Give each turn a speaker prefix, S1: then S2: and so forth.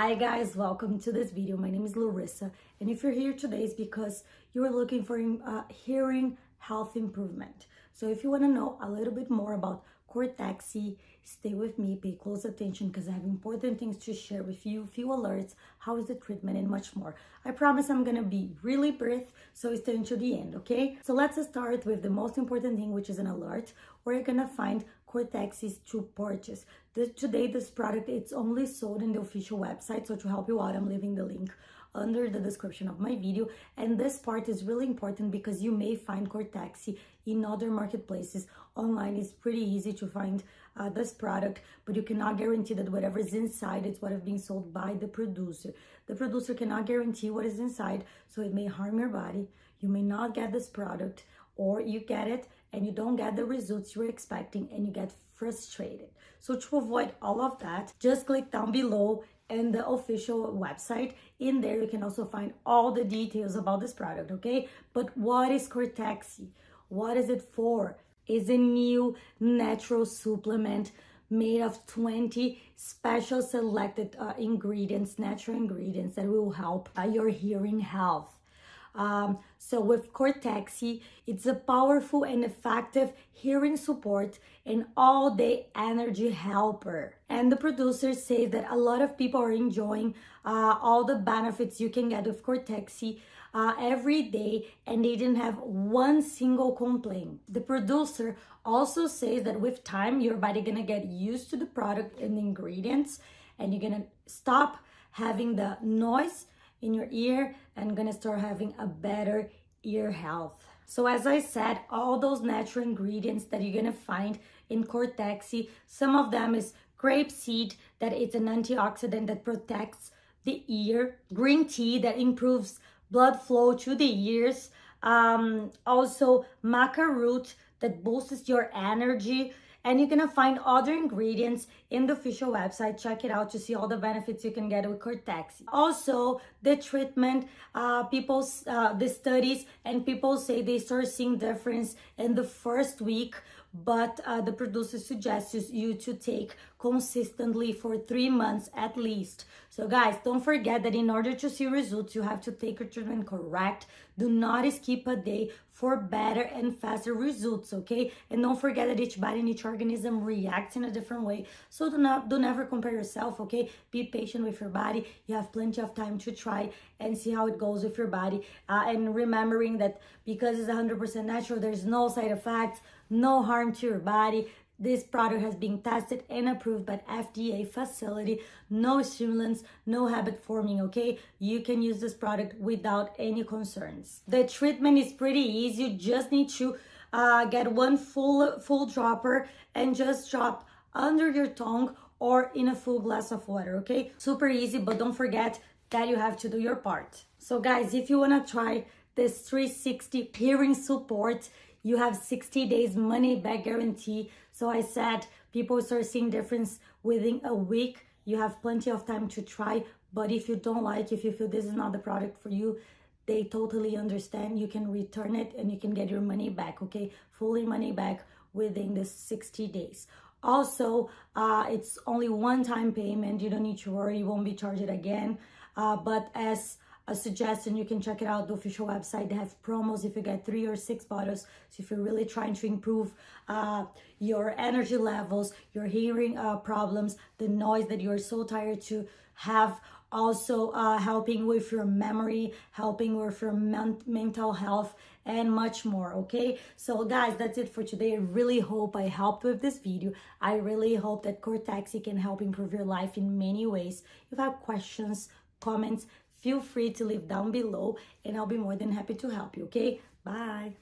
S1: Hi guys, welcome to this video. My name is Larissa and if you're here today it's because you're looking for uh, hearing health improvement. So if you want to know a little bit more about Cortexi, stay with me, pay close attention because I have important things to share with you, few alerts, how is the treatment and much more. I promise I'm gonna be really brief, so stay until the end, okay? So let's start with the most important thing, which is an alert, where you're gonna find Cortexi to purchase. Today, this product, it's only sold in the official website, so to help you out, I'm leaving the link under the description of my video. And this part is really important because you may find Cortexi in other marketplaces. Online is pretty easy to find uh, this product, but you cannot guarantee that whatever is inside is what is being sold by the producer. The producer cannot guarantee what is inside, so it may harm your body. You may not get this product, or you get it and you don't get the results you're expecting and you get frustrated. So to avoid all of that, just click down below and the official website. In there, you can also find all the details about this product, okay? But what is Cortexi? What is it for? Is a new natural supplement made of 20 special selected uh, ingredients, natural ingredients that will help uh, your hearing health. Um, so with Cortexi, it's a powerful and effective hearing support and all-day energy helper. And the producers say that a lot of people are enjoying uh, all the benefits you can get with Cortexi uh, every day and they didn't have one single complaint. The producer also says that with time, your body gonna get used to the product and the ingredients and you're gonna stop having the noise in your ear and gonna start having a better ear health. So as I said, all those natural ingredients that you're gonna find in Cortexi, some of them is grape seed, that it's an antioxidant that protects the ear, green tea that improves blood flow to the ears, um, also maca root that boosts your energy, and you're gonna find other ingredients in the official website check it out to see all the benefits you can get with cortexi also the treatment uh people uh, the studies and people say they start seeing difference in the first week but uh, the producer suggests you to take consistently for three months at least. So guys, don't forget that in order to see results, you have to take your treatment correct. Do not skip a day for better and faster results, okay? And don't forget that each body and each organism reacts in a different way. So do not, do never compare yourself, okay? Be patient with your body. You have plenty of time to try and see how it goes with your body. Uh, and remembering that because it's 100% natural, there's no side effects, no harm to your body. This product has been tested and approved by FDA facility. No stimulants, no habit forming, okay? You can use this product without any concerns. The treatment is pretty easy. You just need to uh, get one full, full dropper and just drop under your tongue or in a full glass of water, okay? Super easy, but don't forget that you have to do your part. So guys, if you wanna try this 360 hearing support, you have 60 days money back guarantee. So I said people start seeing difference within a week. You have plenty of time to try. But if you don't like, if you feel this is not the product for you, they totally understand. You can return it and you can get your money back, okay? Fully money back within the 60 days. Also, uh, it's only one-time payment. You don't need to worry. You won't be charged again. Uh, but as a suggestion you can check it out. The official website they have promos if you get three or six bottles so if you're really trying to improve uh, your energy levels your hearing uh, problems the noise that you're so tired to have also uh, helping with your memory helping with your men mental health and much more okay? So guys that's it for today. I really hope i helped with this video. I really hope that cortexi can help improve your life in many ways. If you have questions comments feel free to leave down below and I'll be more than happy to help you, okay? Bye.